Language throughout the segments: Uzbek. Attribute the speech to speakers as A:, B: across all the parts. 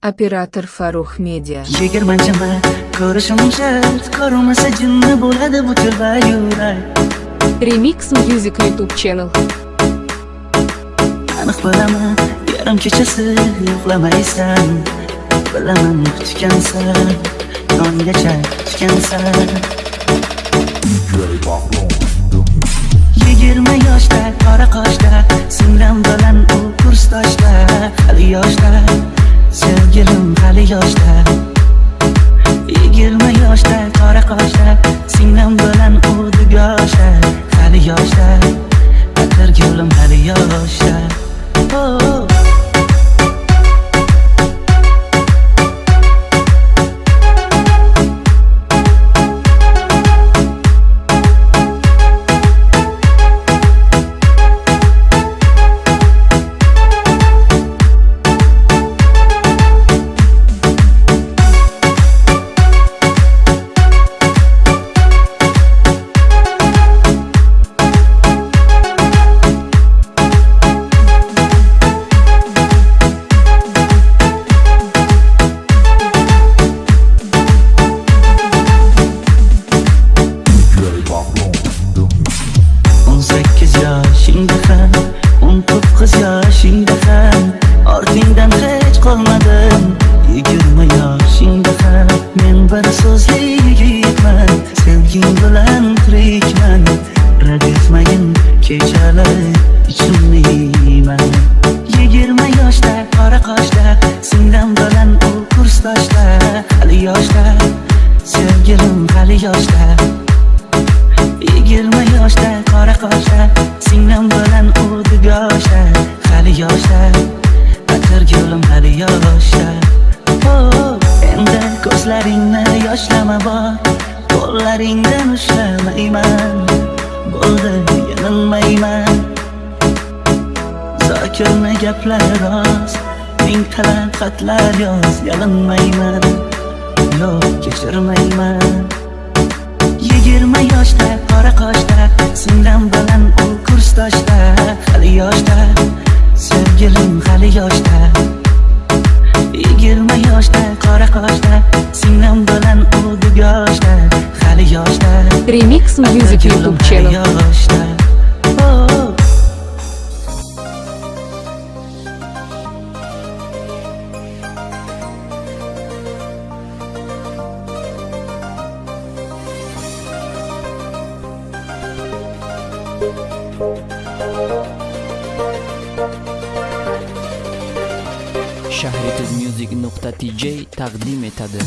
A: Operator Farruh Media.
B: yigirmanchimi ko'rishim shart ko'rmasa jinni bo'ladi yurak
C: Remix Music YouTube channel.
B: aniq bilaman yarim kechasi uxlamaysan bilaman kutgansan tonggacha kutgansan yigirma yoshda qora qoshda cause qo'llaringdan ushlamayman bo'ldi yanilmayman zokirni gaplari rost ming talab xatlar yoz yalinmayman yo'q kechirmayman yigirma yoshda qora qoshda singlim bilan u kursdoshda hali yoshda sevgilim hali yoshda. Yigirma yoshda qora qoshda singlim bilan u dugoshda yoshda.
C: Remix Music
B: Gulim
C: YouTube
B: hali
C: channel.
B: yoshda Oh.
D: shahrituzmusic.tj taqdim etadi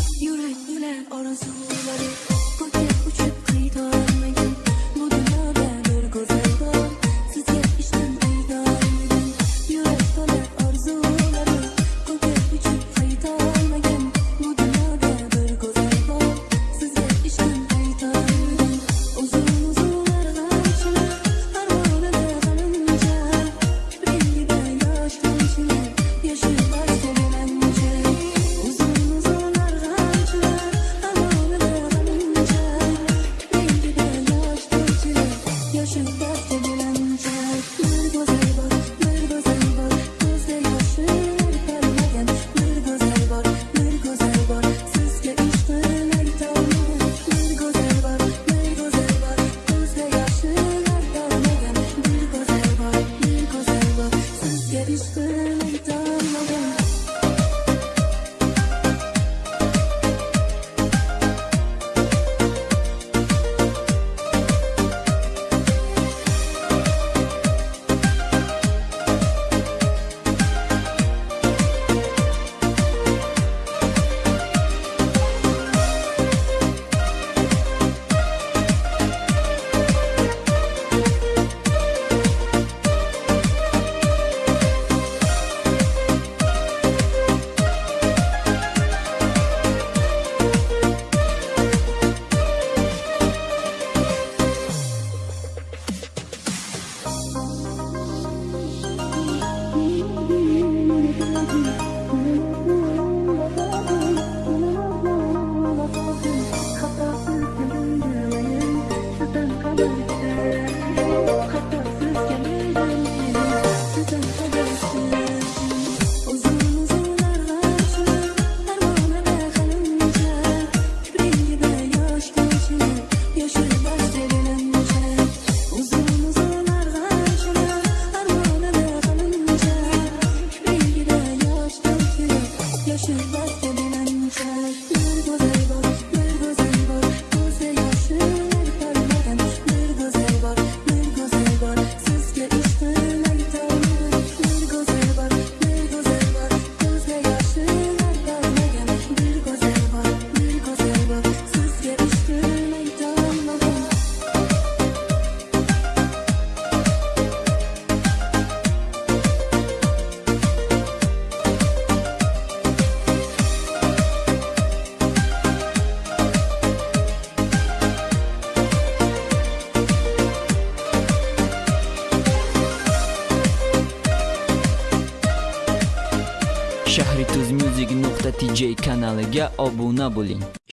D: shahrituzmusic.tj kanaliga obuna bo'ling.